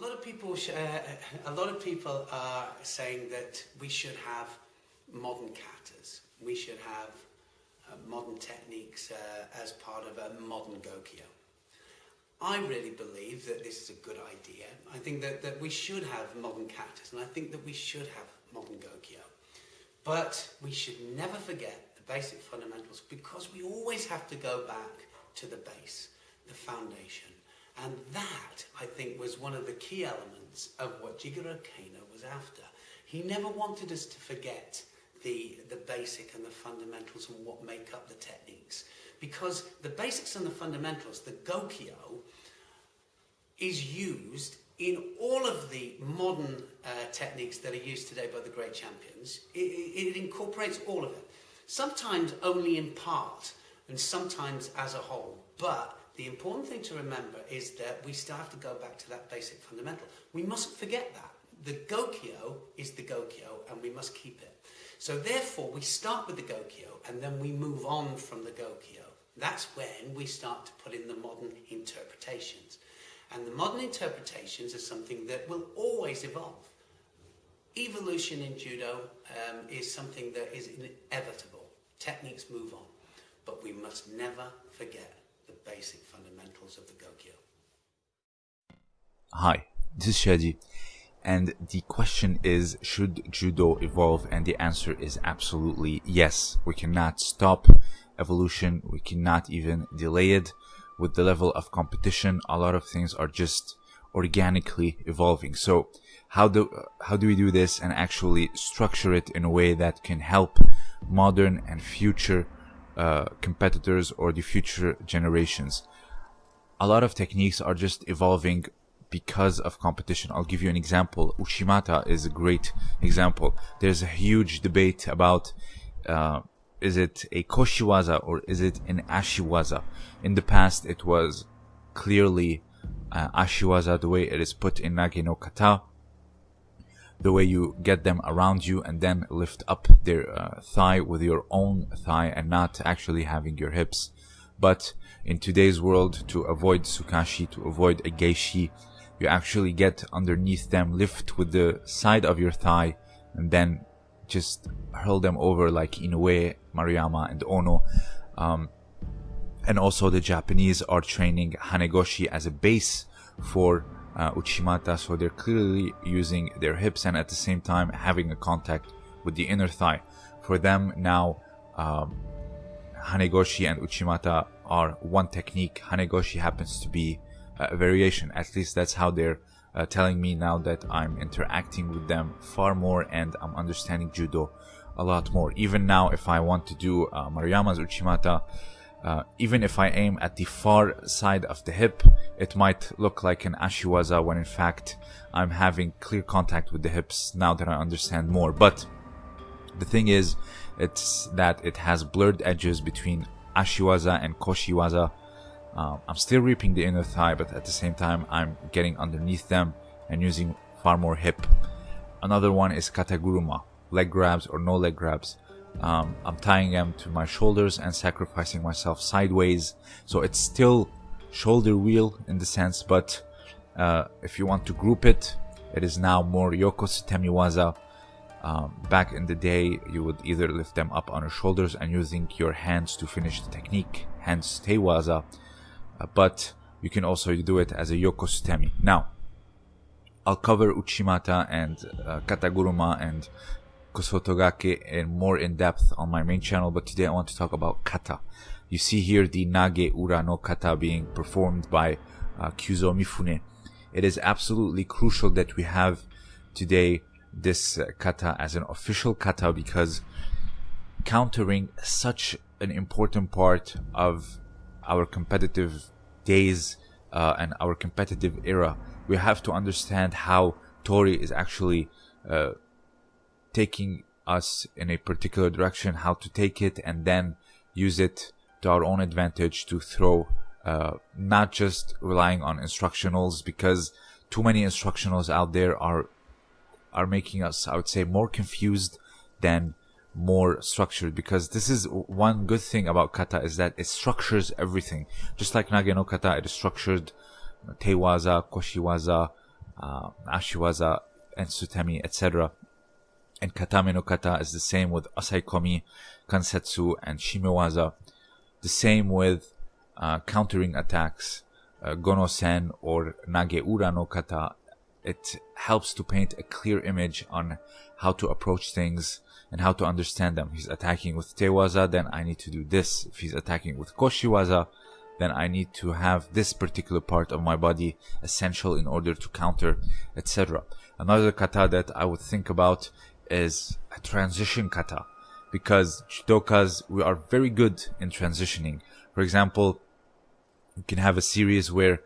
A lot of people, uh, a lot of people are saying that we should have modern katas. We should have uh, modern techniques uh, as part of a modern Gokyo. I really believe that this is a good idea. I think that, that we should have modern katas, and I think that we should have modern Gokyo. But we should never forget the basic fundamentals because we always have to go back to the base, the foundation. And that, I think, was one of the key elements of what Jigoro Kano was after. He never wanted us to forget the, the basic and the fundamentals and what make up the techniques. Because the basics and the fundamentals, the Gokyo, is used in all of the modern uh, techniques that are used today by the great champions. It, it, incorporates all of it. Sometimes only in part, and sometimes as a whole. But the important thing to remember is that we still have to go back to that basic fundamental. We mustn't forget that. The Gokyo is the Gokyo, and we must keep it. So therefore, we start with the Gokyo, and then we move on from the Gokyo. That's when we start to put in the modern interpretations. And the modern interpretations are something that will always evolve. Evolution in judo um, is something that is inevitable. Techniques move on. But we must never forget basic fundamentals of the Gokyo. Hi, this is Shadi. And the question is, should judo evolve? And the answer is absolutely yes. We cannot stop evolution. We cannot even delay it with the level of competition, a lot of things are just organically evolving. So how do how do we do this and actually structure it in a way that can help modern and future uh, competitors or the future generations? A lot of techniques are just evolving because of competition. I'll give you an example. Uchimata is a great example. There's a huge debate about uh, is it a koshiwaza or is it an ashiwaza? In the past, it was clearly uh, ashiwaza, the way it is put in Nage no Kata, the way you get them around you and then lift up their uh, thigh with your own thigh and not actually having your hips. But in today's world, to avoid sukashi, to avoid a gaeshi, you actually get underneath them, lift with the side of your thigh, and then just hurl them over like Inoue, Maruyama, and Ono. Um, and also the Japanese are training Hanegoshi as a base for uh, Uchimata, so they're clearly using their hips and at the same time having a contact with the inner thigh. For them now, um, Hanegoshi and Uchimata are one technique. Hanegoshi happens to be a variation. At least that's how they're uh, telling me now that I'm interacting with them far more and I'm understanding judo a lot more. Even now, if I want to do uh, Maruyama's Uchimata, uh, even if I aim at the far side of the hip, it might look like an Ashiwaza when in fact I'm having clear contact with the hips now that I understand more. But the thing is, it's that it has blurred edges between Ashiwaza and Koshiwaza um, I'm still reaping the inner thigh, but at the same time, I'm getting underneath them and using far more hip. Another one is kataguruma, leg grabs or no leg grabs. Um, I'm tying them to my shoulders and sacrificing myself sideways. So it's still shoulder wheel in the sense, but uh, if you want to group it, it is now more yoko sutemi waza. Um, back in the day, you would either lift them up on your shoulders and using your hands to finish the technique, hence tewaza, uh, but you can also do it as a Yoko yokosutemi. Now, I'll cover Uchimata and uh, Kataguruma and Kosotogake and more in depth on my main channel, but today I want to talk about kata. You see here the Nage Ura no kata being performed by uh, Kyuzo Mifune. It is absolutely crucial that we have today this uh, kata as an official kata because countering such an important part of our competitive days uh, and our competitive era, we have to understand how Tori is actually uh, taking us in a particular direction, how to take it, and then use it to our own advantage to throw, uh, not just relying on instructionals, because too many instructionals out there are are making us, I would say, more confused than more structured because this is one good thing about kata is that it structures everything. Just like Nage no kata, it is structured tewaza, koshiwaza, uh, Ashiwaza and Sutemi, etc. And Katame no Kata is the same with Osaekomi, Kansetsu, and Shimewaza. The same with uh, countering attacks, uh, Gono-sen or Nageura no Kata. It helps to paint a clear image on how to approach things and how to understand them. He's attacking with Tewaza, then I need to do this. If he's attacking with Koshiwaza, then I need to have this particular part of my body essential in order to counter, etc. Another kata that I would think about is a transition kata because judokas we are very good in transitioning. For example, you can have a series where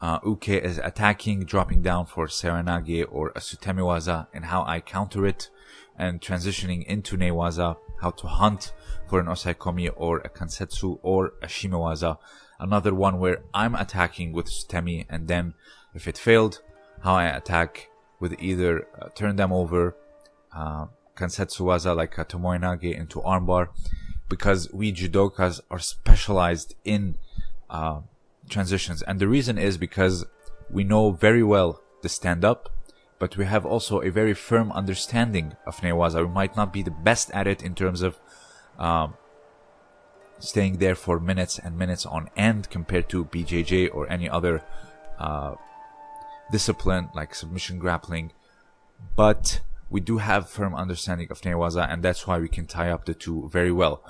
uh, Uke is attacking, dropping down for Seoinage or a Sutemiwaza and how I counter it and transitioning into Newaza, how to hunt for an Osaekomi or a Kansetsu or a Shimewaza. Another one where I'm attacking with Sutemi and then if it failed, how I attack with either uh, turn them over, uh, Kansetsu Waza like a Tomoenage into armbar because we judokas are specialized in uh, transitions. And the reason is because we know very well the stand up, but we have also a very firm understanding of Newaza. We might not be the best at it in terms of um, staying there for minutes and minutes on end compared to BJJ or any other uh, discipline like submission grappling. But we do have firm understanding of Newaza, and that's why we can tie up the two very well.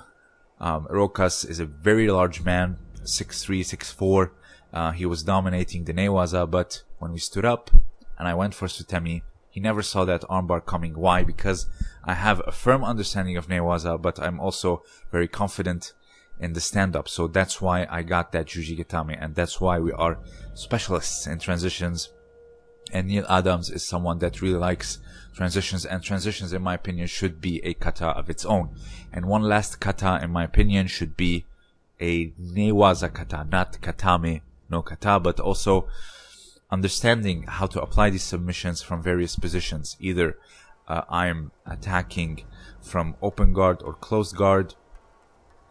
Um, Rokas is a very large man, 6'3", 6'4". Uh, he was dominating the Newaza, but when we stood up and I went for Sutemi, he never saw that armbar coming. Why? Because I have a firm understanding of Newaza, but I'm also very confident in the stand-up. So that's why I got that Juji Gatame, and that's why we are specialists in transitions. And Neil Adams is someone that really likes transitions, and transitions, in my opinion, should be a kata of its own. And one last kata, in my opinion, should be a Newaza kata, not katame no kata, but also understanding how to apply these submissions from various positions. Either uh, I'm attacking from open guard or closed guard,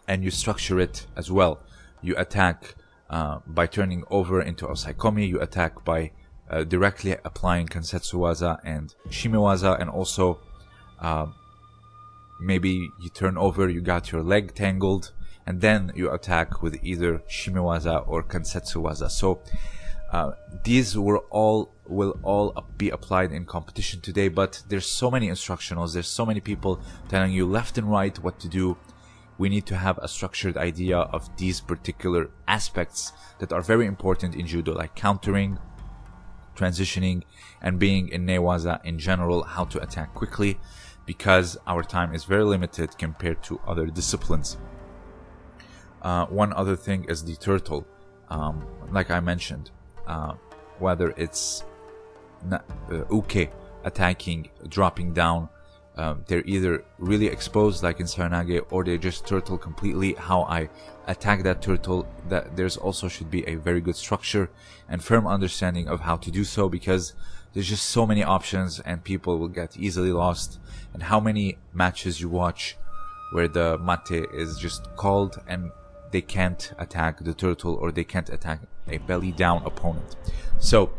and you structure it as well. You attack uh, by turning over into Osaekomi, you attack by uh, directly applying Kansetsuwaza and Shimewaza, and also uh, maybe you turn over, you got your leg tangled, and then you attack with either Shimewaza or Kansetsuwaza. So uh, these will all will all be applied in competition today, but there's so many instructionals, there's so many people telling you left and right what to do. We need to have a structured idea of these particular aspects that are very important in judo, like countering, transitioning, and being in Newaza in general, how to attack quickly, because our time is very limited compared to other disciplines. Uh, one other thing is the turtle. Um, like I mentioned, uh, whether it's uh, uke attacking, dropping down, um, they're either really exposed like in Saranage or they just turtle completely. How I attack that turtle, that there's also should be a very good structure and firm understanding of how to do so because there's just so many options and people will get easily lost. And how many matches you watch where the mate is just called and they can't attack the turtle or they can't attack a belly down opponent. So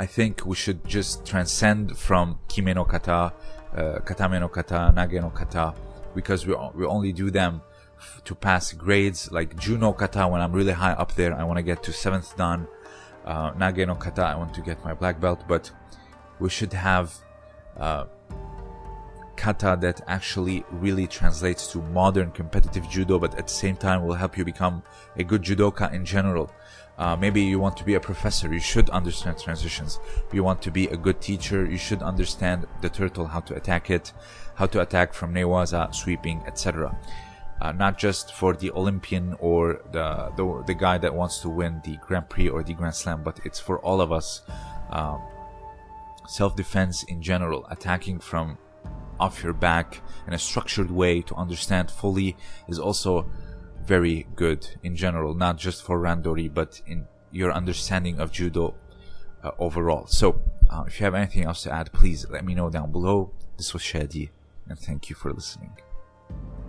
I think we should just transcend from kime no kata, uh, katame no kata, nage no kata, because we, we only do them to pass grades like Juno kata when I'm really high up there. I want to get to seventh dan. Uh, nage no kata, I want to get my black belt, but we should have uh, kata that actually really translates to modern competitive judo, but at the same time will help you become a good judoka in general. Uh, maybe you want to be a professor, you should understand transitions. You want to be a good teacher, you should understand the turtle, how to attack it, how to attack from newaza, sweeping, etc. Uh, not just for the Olympian or the, the, the guy that wants to win the Grand Prix or the Grand Slam, but it's for all of us. Um, self-defense in general, attacking from off your back in a structured way to understand fully is also very good in general, not just for Randori, but in your understanding of Judo uh, overall. So, uh, if you have anything else to add, please let me know down below. This was Shadi, and thank you for listening.